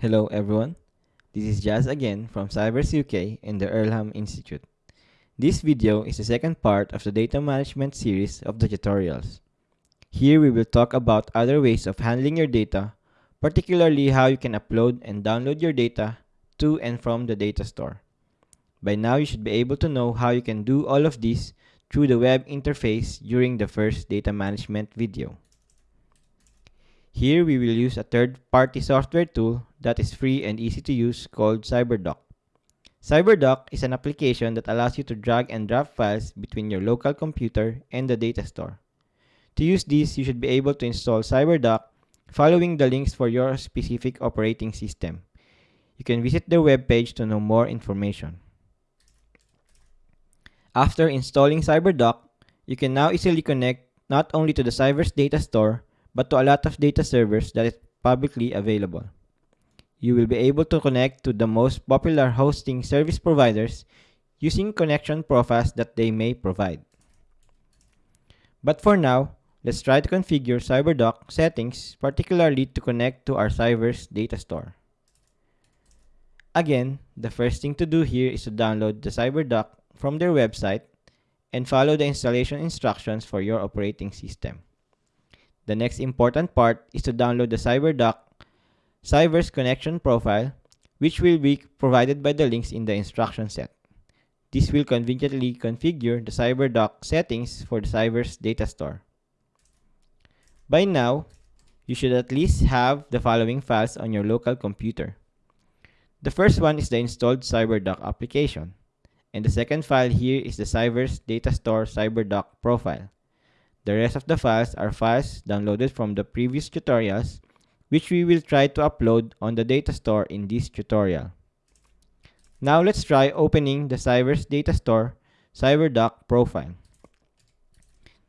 Hello everyone, this is Jazz again from CyVerse UK and the Earlham Institute. This video is the second part of the data management series of the tutorials. Here we will talk about other ways of handling your data, particularly how you can upload and download your data to and from the data store. By now you should be able to know how you can do all of this through the web interface during the first data management video. Here we will use a third-party software tool that is free and easy to use called Cyberduck. Cyberduck is an application that allows you to drag and drop files between your local computer and the data store. To use this, you should be able to install Cyberduck following the links for your specific operating system. You can visit their webpage to know more information. After installing Cyberduck, you can now easily connect not only to the CyVerse data store, but to a lot of data servers that is publicly available. You will be able to connect to the most popular hosting service providers using connection profiles that they may provide. But for now, let's try to configure Cyberduck settings, particularly to connect to our CyVerse data store. Again, the first thing to do here is to download the Cyberduck from their website and follow the installation instructions for your operating system. The next important part is to download the Cyberduck CyVerse connection profile, which will be provided by the links in the instruction set. This will conveniently configure the Cyberduck settings for the CyVerse data store. By now, you should at least have the following files on your local computer. The first one is the installed Cyberduck application, and the second file here is the CyVerse data store Cyberduck profile. The rest of the files are files downloaded from the previous tutorials, which we will try to upload on the data store in this tutorial. Now let's try opening the CyVerse data store Cyberduck profile.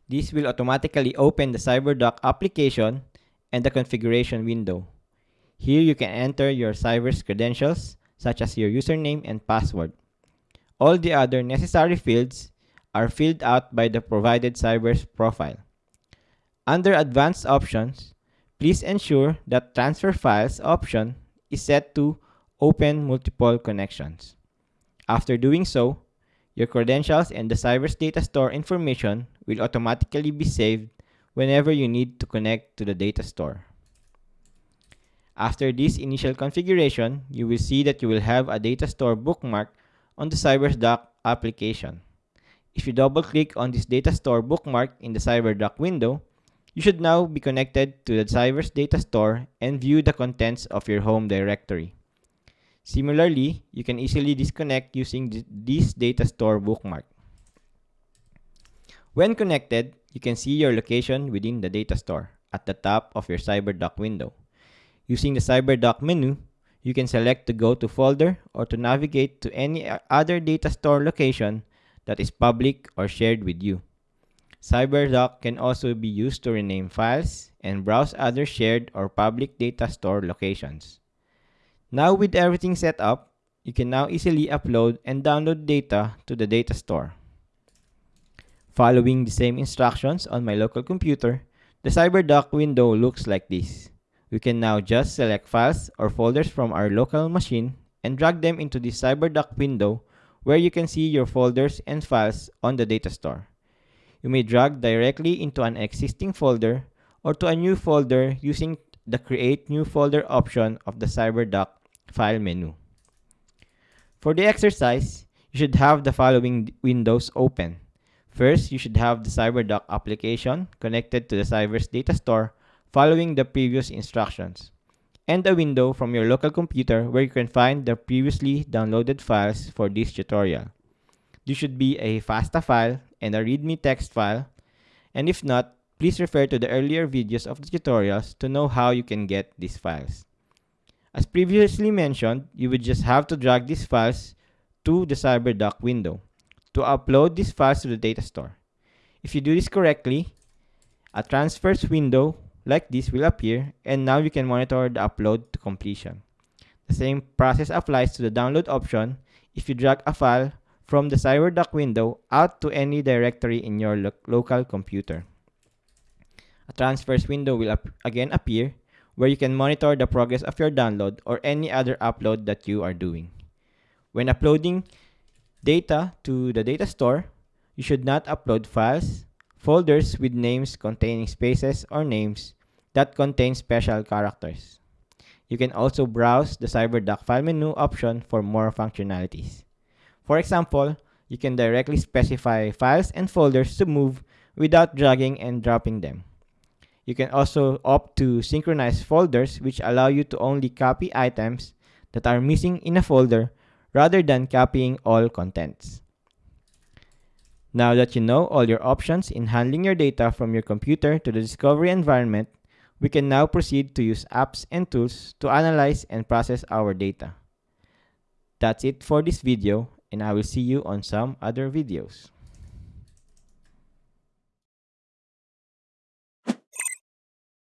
This will automatically open the Cyberduck application and the configuration window. Here you can enter your CyVerse credentials, such as your username and password. All the other necessary fields are filled out by the provided CyVerse profile. Under Advanced Options, please ensure that Transfer Files option is set to Open Multiple Connections. After doing so, your credentials and the CyVerse data store information will automatically be saved whenever you need to connect to the data store. After this initial configuration, you will see that you will have a data store bookmark on the Cyberduck application. If you double click on this data store bookmark in the Cyberduck window, you should now be connected to the CyVerse data store and view the contents of your home directory. Similarly, you can easily disconnect using this data store bookmark. When connected, you can see your location within the data store at the top of your Cyberduck window. Using the Cyberduck menu, you can select to go to folder or to navigate to any other data store location that is public or shared with you. Cyberduck can also be used to rename files and browse other shared or public data store locations. Now with everything set up, you can now easily upload and download data to the data store. Following the same instructions on my local computer, the Cyberduck window looks like this. We can now just select files or folders from our local machine and drag them into the Cyberduck window where you can see your folders and files on the data store. You may drag directly into an existing folder or to a new folder using the Create New Folder option of the Cyberduck file menu. For the exercise, you should have the following windows open. First, you should have the Cyberduck application connected to the CyVerse data store following the previous instructions and a window from your local computer where you can find the previously downloaded files for this tutorial. This should be a FASTA file and a README text file, and if not, please refer to the earlier videos of the tutorials to know how you can get these files. As previously mentioned, you would just have to drag these files to the Cyberduck window to upload these files to the data store. If you do this correctly, a transfers window like this will appear and now you can monitor the upload to completion. The same process applies to the download option if you drag a file from the Cyberduck window out to any directory in your lo local computer. A transfers window will ap again appear where you can monitor the progress of your download or any other upload that you are doing. When uploading data to the data store, you should not upload files, folders with names containing spaces or names that contain special characters. You can also browse the CyberDuck file menu option for more functionalities. For example, you can directly specify files and folders to move without dragging and dropping them. You can also opt to synchronize folders which allow you to only copy items that are missing in a folder rather than copying all contents. Now that you know all your options in handling your data from your computer to the discovery environment, we can now proceed to use apps and tools to analyze and process our data. That's it for this video and I will see you on some other videos.